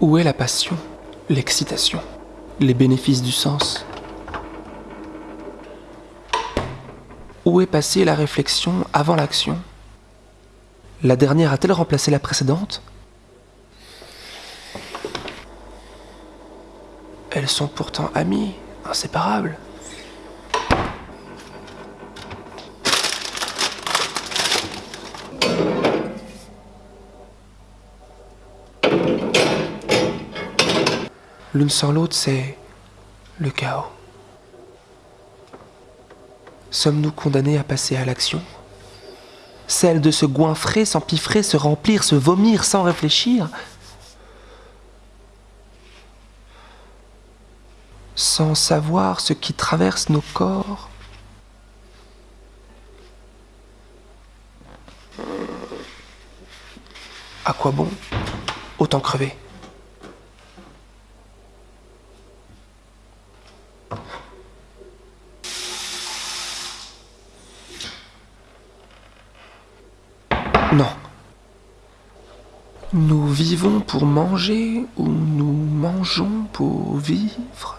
Où est la passion, l'excitation, les bénéfices du sens? Où est passée la réflexion avant l'action? La dernière a-t-elle remplacé la précédente? Elles sont pourtant amies, inséparables. L'une sans l'autre, c'est le chaos. Sommes-nous condamnés à passer à l'action? Celle de se goinfrer, s'empiffrer, se remplir, se vomir sans réfléchir? Sans savoir ce qui traverse nos corps? À quoi bon Autant crever? Non. Nous vivons pour manger ou nous mangeons pour vivre?